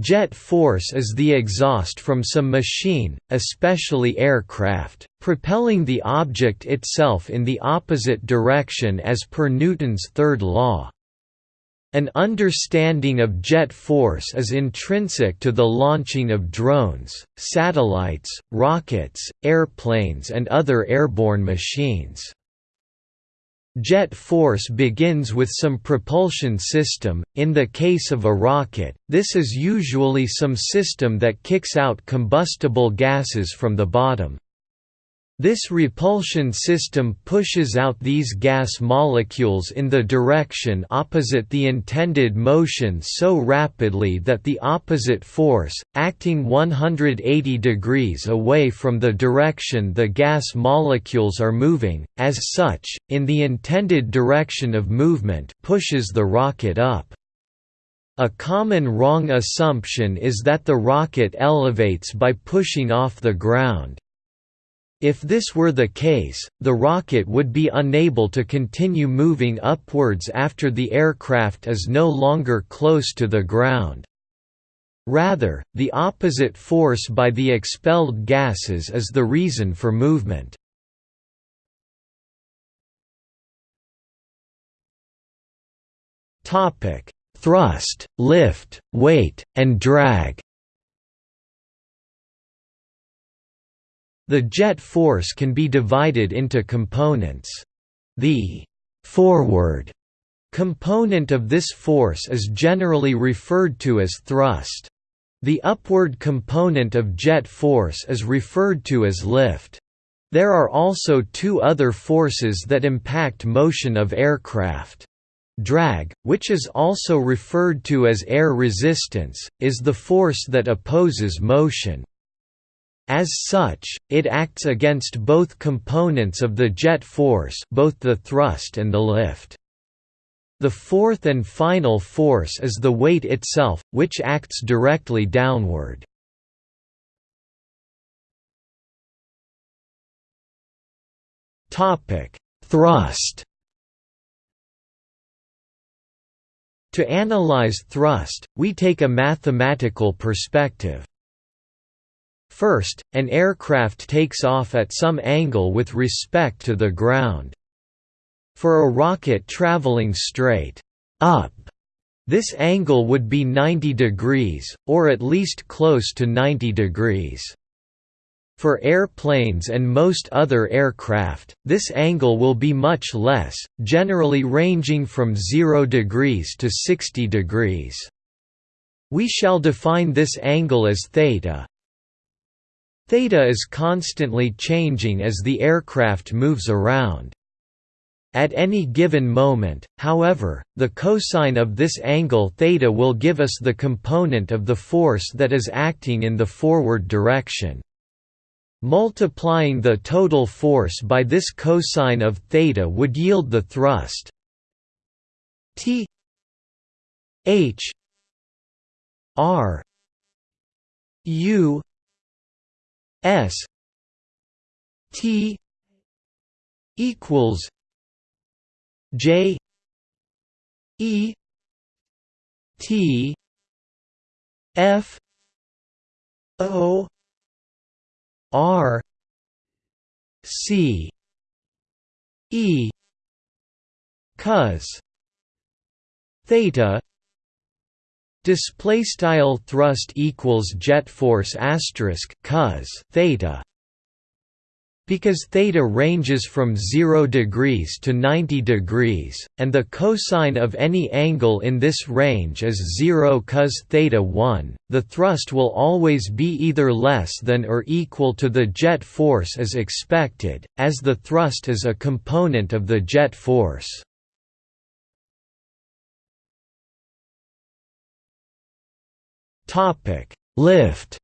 Jet force is the exhaust from some machine, especially aircraft, propelling the object itself in the opposite direction as per Newton's third law. An understanding of jet force is intrinsic to the launching of drones, satellites, rockets, airplanes and other airborne machines. Jet force begins with some propulsion system, in the case of a rocket, this is usually some system that kicks out combustible gases from the bottom. This propulsion system pushes out these gas molecules in the direction opposite the intended motion so rapidly that the opposite force, acting 180 degrees away from the direction the gas molecules are moving, as such, in the intended direction of movement pushes the rocket up. A common wrong assumption is that the rocket elevates by pushing off the ground. If this were the case, the rocket would be unable to continue moving upwards after the aircraft is no longer close to the ground. Rather, the opposite force by the expelled gases is the reason for movement. Thrust, lift, weight, and drag The jet force can be divided into components. The «forward» component of this force is generally referred to as thrust. The upward component of jet force is referred to as lift. There are also two other forces that impact motion of aircraft. Drag, which is also referred to as air resistance, is the force that opposes motion. As such, it acts against both components of the jet force both the thrust and the lift. The fourth and final force is the weight itself, which acts directly downward. Thrust To analyze thrust, we take a mathematical perspective. First, an aircraft takes off at some angle with respect to the ground. For a rocket traveling straight up, this angle would be 90 degrees, or at least close to 90 degrees. For airplanes and most other aircraft, this angle will be much less, generally ranging from 0 degrees to 60 degrees. We shall define this angle as theta, Theta is constantly changing as the aircraft moves around. At any given moment, however, the cosine of this angle theta will give us the component of the force that is acting in the forward direction. Multiplying the total force by this cosine of theta would yield the thrust T H R U S T equals J E T F O R C E cos theta Display style thrust equals jet force asterisk cos theta. Because theta ranges from 0 degrees to 90 degrees, and the cosine of any angle in this range is 0 cos theta 1, the thrust will always be either less than or equal to the jet force as expected, as the thrust is a component of the jet force. Topic: Lift.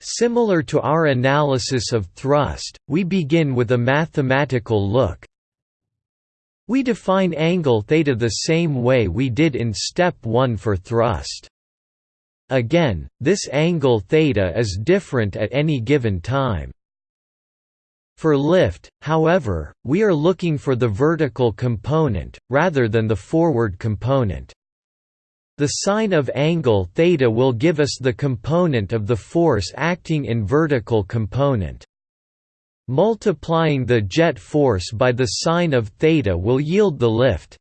Similar to our analysis of thrust, we begin with a mathematical look. We define angle theta the same way we did in step 1 for thrust. Again, this angle theta is different at any given time. For lift, however, we are looking for the vertical component, rather than the forward component. The sine of angle theta will give us the component of the force acting in vertical component. Multiplying the jet force by the sine of theta will yield the lift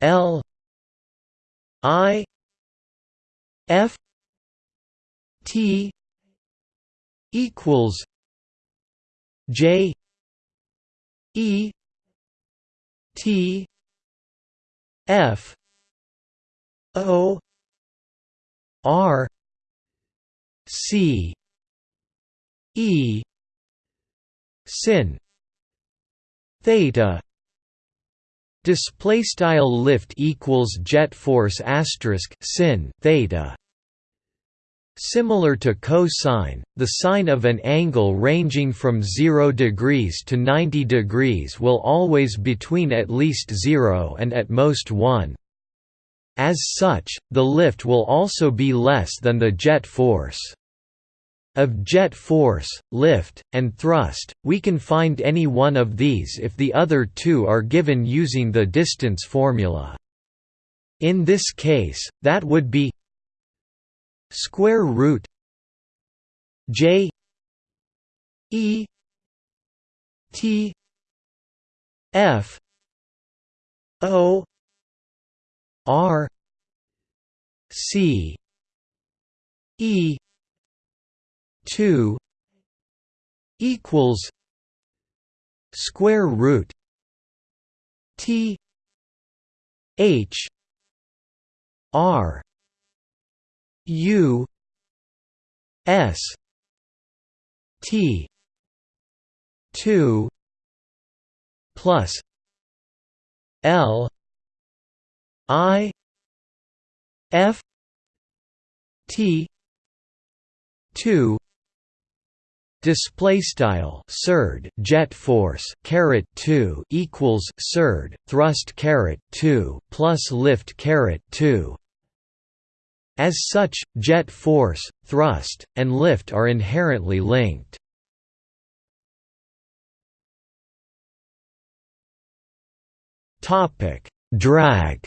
L I F T equals J E T F O R C E sin. Theta. Display style lift equals jet force asterisk sin theta. Similar to cosine, the sine of an angle ranging from 0 degrees to 90 degrees will always be between at least 0 and at most 1. As such, the lift will also be less than the jet force. Of jet force, lift, and thrust, we can find any one of these if the other two are given using the distance formula. In this case, that would be square root j e t f o r c e 2 equals square root T H R U S T two plus L I F T two display style surd jet force caret 2 equals surd thrust caret 2 plus lift caret 2 as such jet force thrust and lift are inherently linked. Topic. Drag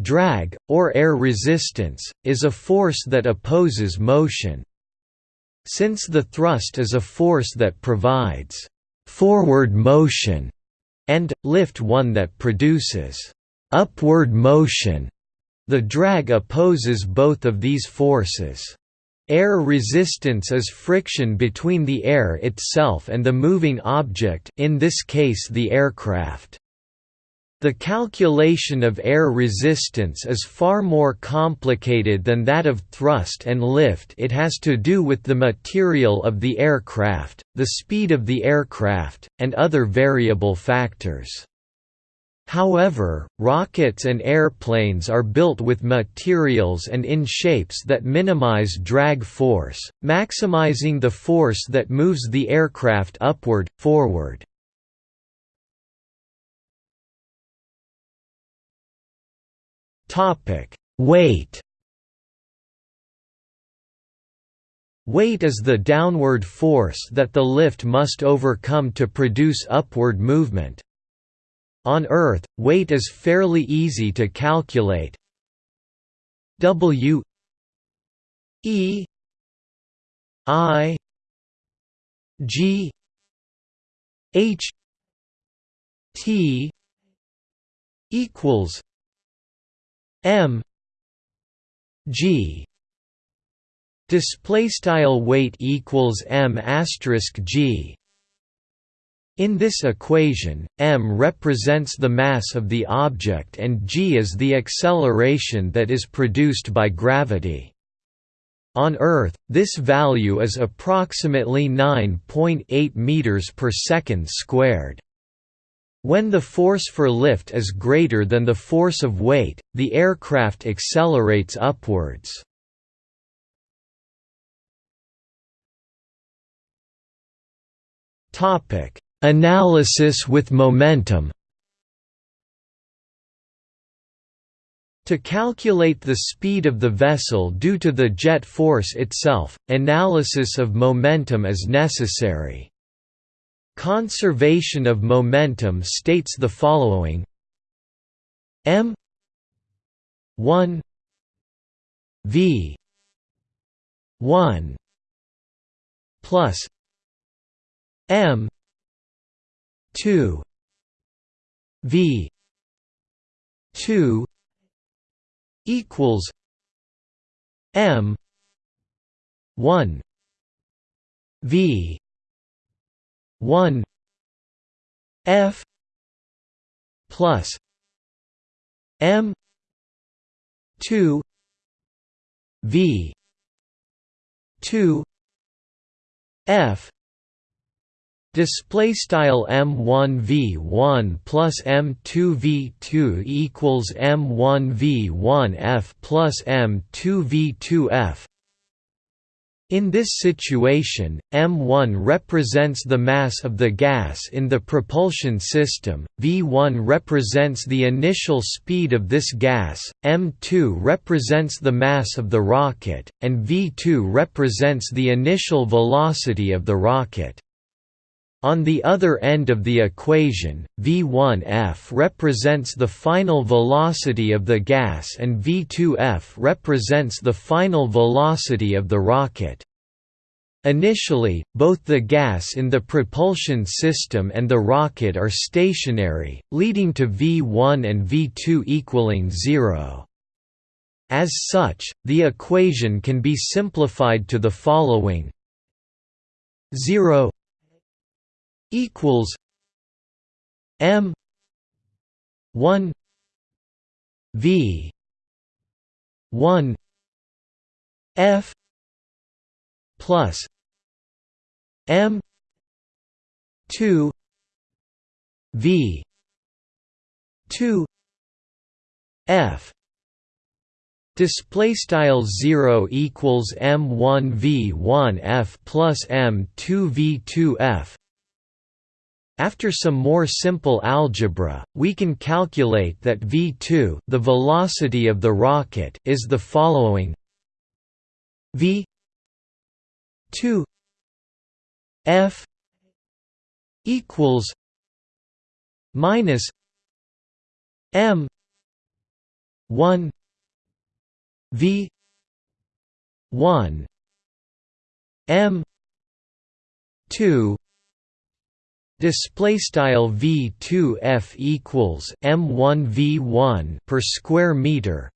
Drag, or air resistance, is a force that opposes motion. Since the thrust is a force that provides «forward motion» and, lift one that produces «upward motion», the drag opposes both of these forces. Air resistance is friction between the air itself and the moving object in this case the aircraft. The calculation of air resistance is far more complicated than that of thrust and lift it has to do with the material of the aircraft, the speed of the aircraft, and other variable factors. However, rockets and airplanes are built with materials and in shapes that minimize drag force, maximizing the force that moves the aircraft upward, forward. Topic: Weight. Weight is the downward force that the lift must overcome to produce upward movement. On Earth, weight is fairly easy to calculate. W E I G H T equals m g display style weight equals m asterisk g in this equation, m represents the mass of the object and g is the acceleration that is produced by gravity. On Earth, this value is approximately 9.8 meters per second squared. When the force for lift is greater than the force of weight, the aircraft accelerates upwards. Analysis with momentum To calculate the speed of the vessel due to the jet force itself, analysis of momentum is necessary. Conservation of momentum states the following. M. 1 v. 1 plus m. 2 v. 2 equals m. 1 v 1 f plus m 2 v 2 f Display style m1v1 plus m2v2 equals m1v1f plus m2v2f in this situation, m1 represents the mass of the gas in the propulsion system, v1 represents the initial speed of this gas, m2 represents the mass of the rocket, and v2 represents the initial velocity of the rocket. On the other end of the equation, v1f represents the final velocity of the gas and v2f represents the final velocity of the rocket. Initially, both the gas in the propulsion system and the rocket are stationary, leading to v1 and v2 equaling zero. As such, the equation can be simplified to the following 0 equals M one V one F plus M two V two F. Display style zero equals m one v one f plus m two v two f after some more simple algebra, we can calculate that v2 the velocity of the rocket is the following. V 2 f equals minus m 1 v 1 m 2 Display style v2f equals m1 v1 per square meter.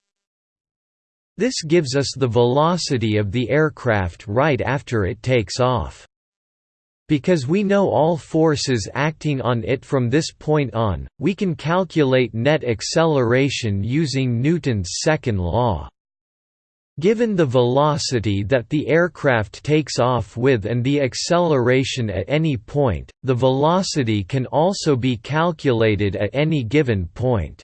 This gives us the velocity of the aircraft right after it takes off. Because we know all forces acting on it from this point on, we can calculate net acceleration using Newton's second law. Given the velocity that the aircraft takes off with and the acceleration at any point, the velocity can also be calculated at any given point.